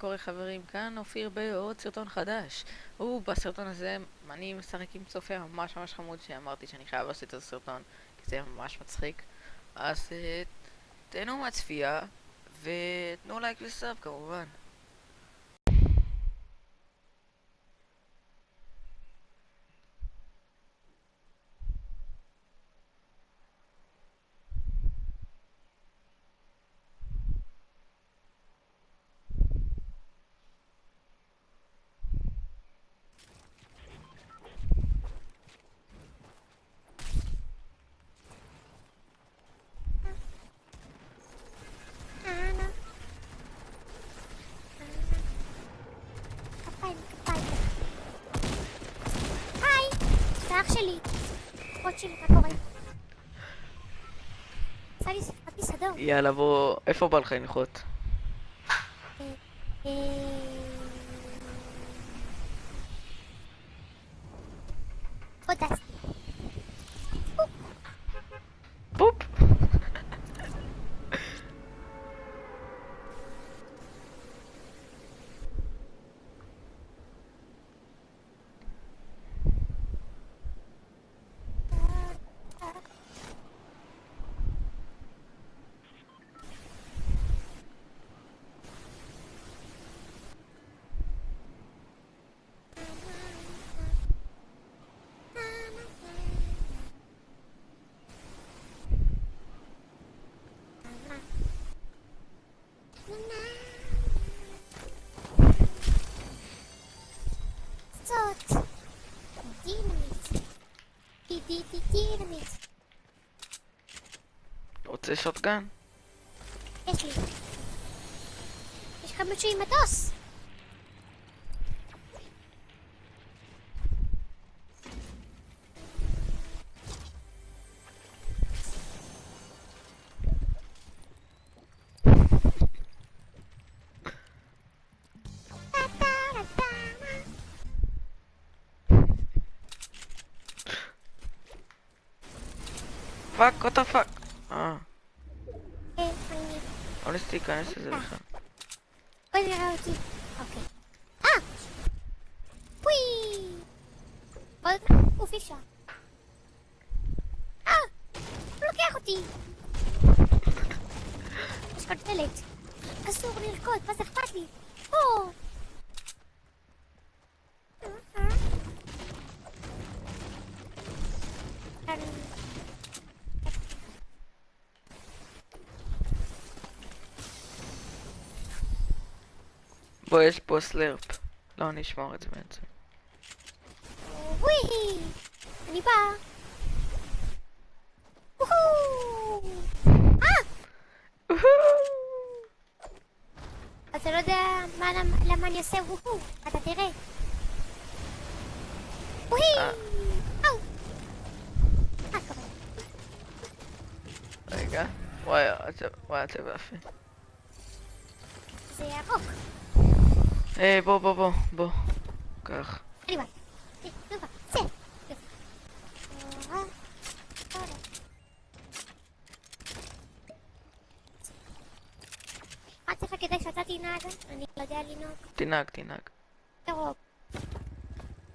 קורה חברים? כאן אופיר בעוד סרטון חדש. ובסרטון הזה אני משחק עם צופה ממש ממש חמוד שאמרתי שאני חייב לעשות את הסרטון כי זה ממש מצחיק. אז uh, תהנו מהצפייה ותנו לייק לסאב כמובן. כפיים, כפיים. היי, זה אח שלי. אחות שלי, מה קורה? עשה לי שיחת מסעדות. יאללה בוא, איפה בא לך לנחות? אה, פה טסתי. פופ! זאת. דינמיט. די די די דינמיט. רוצה שוטגן? יש לי. יש לך מישהו עם מטוס. Fuck, what the fuck? אה, אה, מגניב. לא ניסיתי להיכנס לזה בכלל. בואי נראה אותי. אוקיי. אה! וואי! עוד גוף אפשר. אה! הוא לוקח אותי! יש כאן דלת. אסור לרקוד, מה זה אכפת לי? או! אה, אה. כאן. בוא, יש פה סלרפ. לא, אני אשמור את זה בעצם. וואי! אני באה! וואו! אה! אתה לא יודע מה, למה, אני עושה וואו, אתה תראה. וואי! אה. אאו! קורה? רגע. וואי, הצבע יפה. זה ירוק. היי, בוא, בוא, בוא, בוא. קח. אה. אה, אה. כדי שאתה תנהג? אני יודע לנהוג. תנהג, תנהג. ירוק.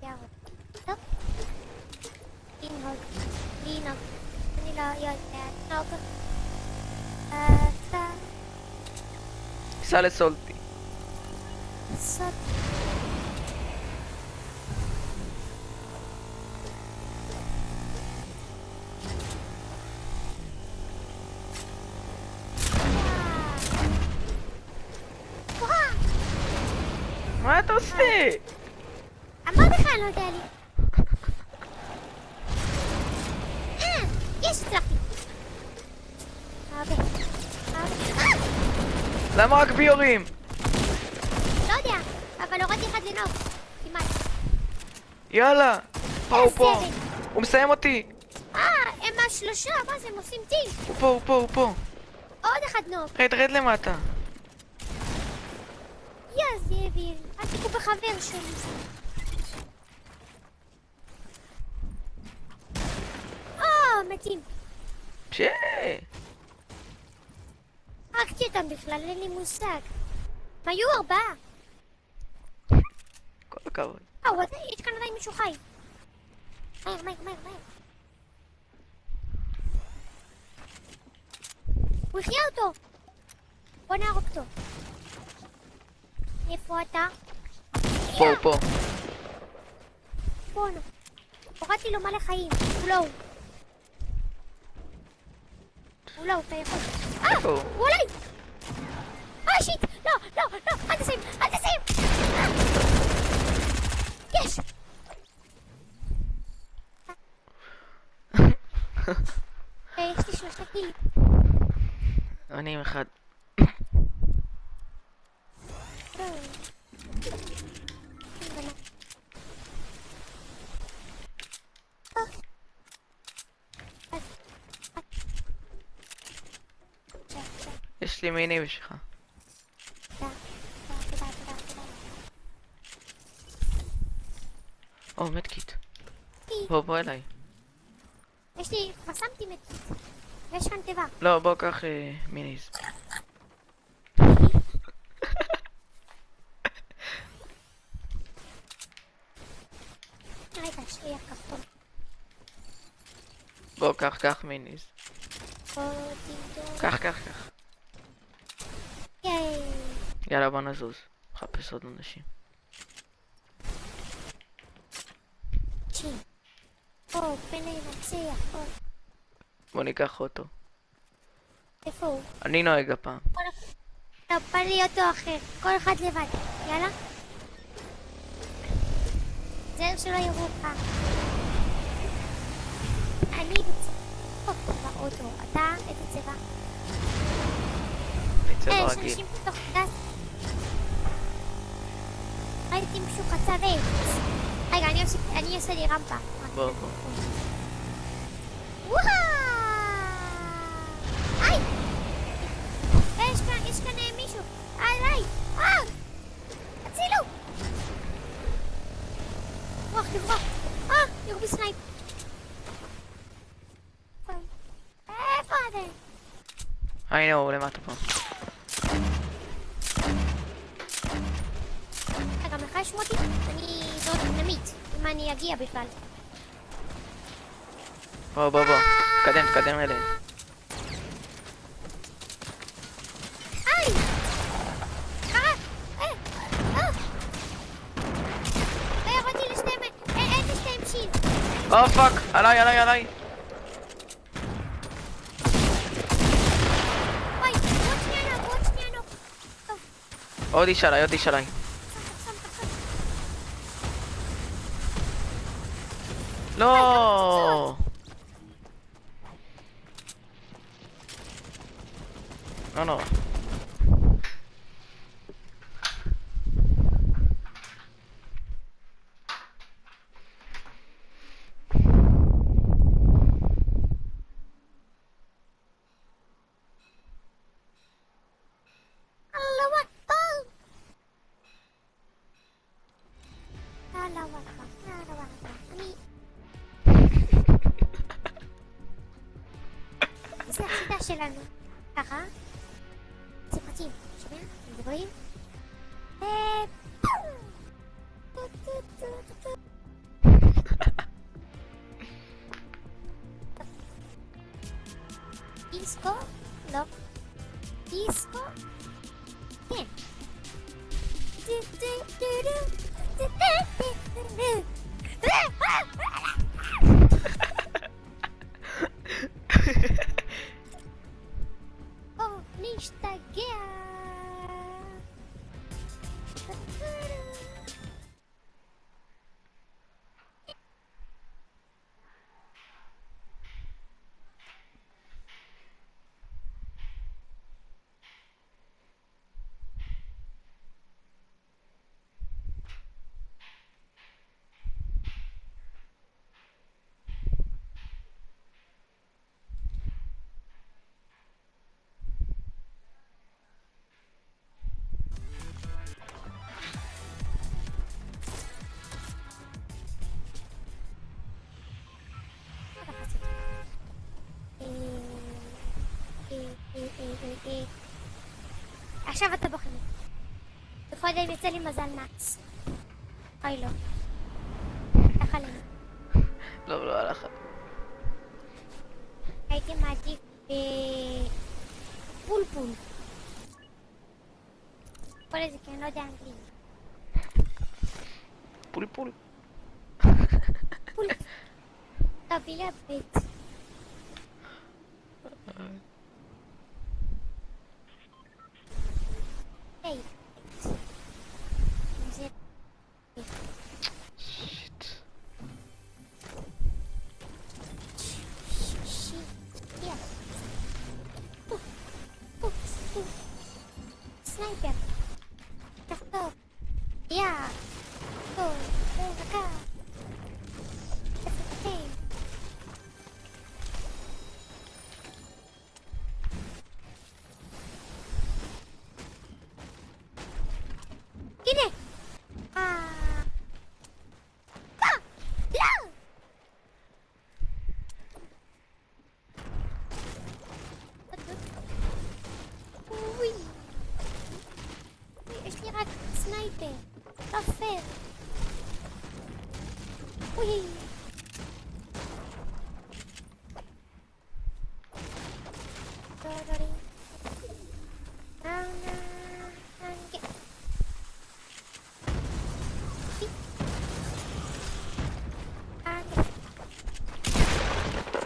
ירוק. טוב. לנהוג. לנהוג. אני לא יודע לנהוג. סע לסולטי. סוד. מה אתה עושה? אמרתי לך, אני לא יודע לי. אה, יש, הצלחתי. הרבה. אה! למה רק בי יורים? יודע, אבל הורדתי אחד לנהוג. כמעט. יאללה. פה, הוא פה. הוא מסיים אותי. אה, הם השלושה, מה זה, הם עושים טים. הוא פה, הוא פה, הוא פה. עוד אחד נהוג. רד, רד למטה. יא זאביל, אל תקעו בחבר שלי. או, מתים. ש... הרגתי אותם בכלל, אין לי מושג. הם היו ארבעה. הכבוד. אה, הוא עדיין, יש כאן עדיין מישהו חי. מהר, מהר, מהר, מהר. הוא החיה אותו! בוא נהרוג אותו. איפה אתה? פה, הוא פה. בוא נו. הורדתי לו מלא חיים. הוא לא הוא. הוא לא הוא, אתה יכול. אה! הוא עליי! אה, שיט! לא, לא, לא! אל תשים! אל תשים! אה! יש! אה, יש לי שלושה קילים. אני עם אחד. לא. אה. אז- אז- או, מדקיט. בוא, בוא אליי. יש לי, כבר שמתי מדקיט. ויש כאן תיבה. לא, בוא, קח אה, מיניז. בוא, קח, קח מיניז. קח, קח, קח. יאללה, בוא נזוז. מחפש עוד אנשים. צ'י. או, פן לנצח. או, בוא ניקח אותו. איפה הוא? אני נוהג הפעם. לא, בא לי אותו אחר. כל אחד לבד. יאללה. זהו שלא יראו אותך. אני באוטו. אתה איזה צבע? בצבע אה, יש. אנשים בתוך גז. ראיתי מישהו קצב עץ. רגע, אני עושה- אני אעשה לי רמפה. בוא, בוא. וואו! היי! יש כאן, יש כאן מישהו. עליי! אה! הצילו! לברוח, לברוח. אה! ירו בסנייפ. איפה אתם? הנה הוא למטה פה. רגע, יש מוטי? אני זאת דינמיט, אם אני אגיע בכלל. בוא, בוא, בוא. תקדם, תקדם אליהם. היי! אה! אה! אה! לא ירדתי לשתיהם, אה, אין לשתיהם שיל. או, fuck! עליי, עליי, עליי! וואי, עוד שנייה נוק, עוד שנייה נוק. טוב, עוד איש עליי, עוד איש עליי. שם, שם, שם, שם. לא! שלנו. ככה. זה מתאים. שומע? מדברים? אה, פום! טו, טו, טו, טו, טו. דיסקו? לא. דיסקו? כן. דו, דו, דו, דו, דו, דו, דו, דו. או, עכשיו אתה בחיים. קודם יצא לי מזל נאץ. אוי לא. ככה לי. לא, לא הלך. הייתי מעדיף אה, פולפול. לזה כי אני לא יודע אנגלית. פול פול. פול. לא, בלי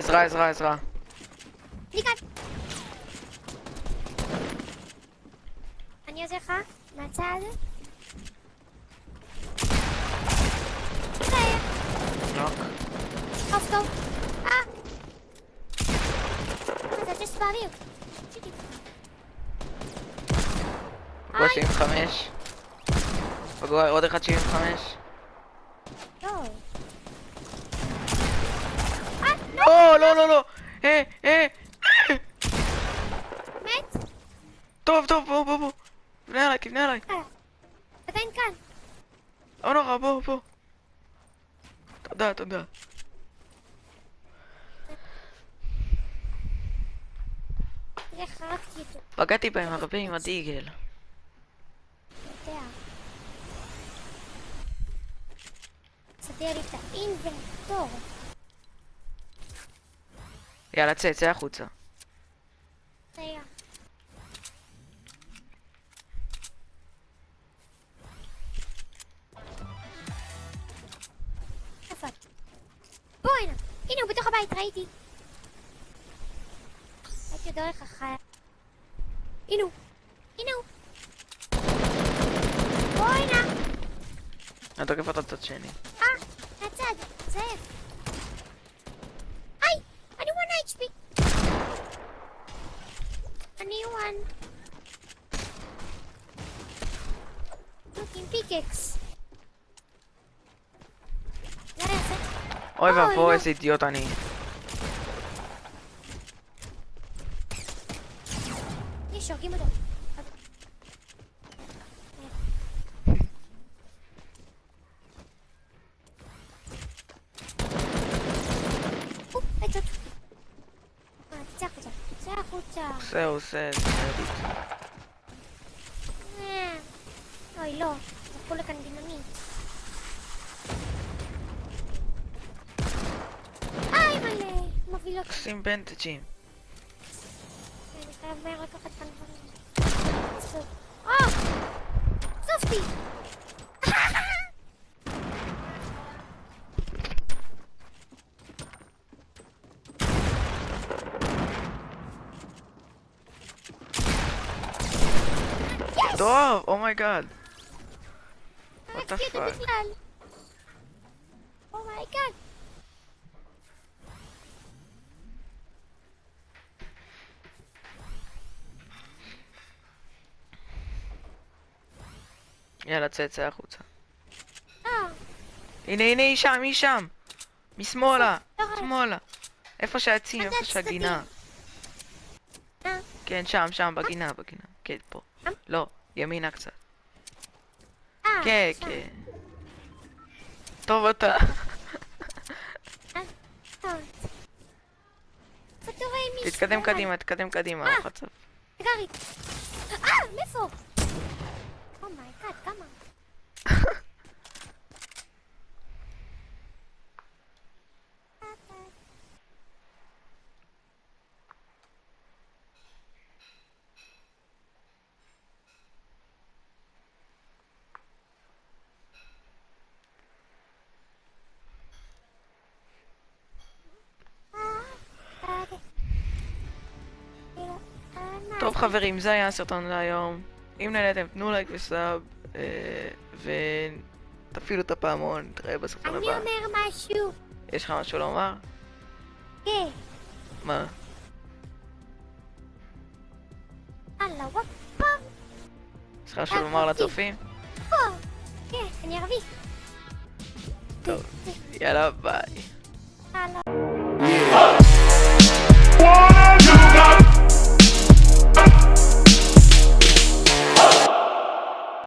עזרה, עזרה, עזרה. אני כאן. אני עוזר לך מהצד. בסדר, נוק. טוב טוב. אה! אתה just באוויר. פגוע 75. פגוע עוד אחד 75. לא. לא, לא, לא, לא. אה, אה. מת? טוב, טוב, בוא, בוא, בוא. תבנה עליי, תבנה עליי. אה. עדיין כאן. לא נורא, בוא, בוא. תודה, תודה. תראה, חרקתי אותו. פגעתי בהם הרבה עם הדיגל. יאללה, צא, צא החוצה. רגע. בוא הנה. הנה הוא בתוך הבית, ראיתי. ראיתי דרך אחת. הנה הוא. הנה הוא. בוא הנה. אני תוקף אותו צד שני. אה, מהצד. זאב. היי! אני 1 HP. אני 1. לוק עם פיקקס. זה היה יפה. אוי אוי, ואבוי, לא. איזה אידיוט אני. יש, הורגים אותו. או, עצות. אה, תצא החוצה. תצא עושה, עושה. אה, אוי, לא. זרקו לכאן דינמיט. איי, מלא. מוביל אותי. שים בנטג'ים. אני חייב מהר לקחת כאן דברים. סוף. אה! סופתי! Oh my god. What the fuck? בכלל. Oh my god. יאללה, צא, צא החוצה. אה, הנה, הנה, היא שם, היא שם. משמאלה, לא רואה. שמאלה. איפה שהעצים, איפה שהגינה. אה, כן, שם, שם, בגינה, בגינה. כן, פה. לא, ימינה קצת. אה, כן, שם. כן. טוב אתה. מישהו? תתקדם. קדימה, תתקדם קדימה, אה. חצוף. גרי. אה, מאיפה? טוב חברים, זה היה הסרטון להיום. אם נהניתם, תנו לייק וסאב, אה, ותפעילו את הפעמון, נתראה בסרטון אני הבא. אומר משהו. יש לך משהו לומר? כן. מה? אללה וואקבר. יש לך משהו לומר לצופים? כן, אני ערבי. טוב, יאללה ביי. אללה.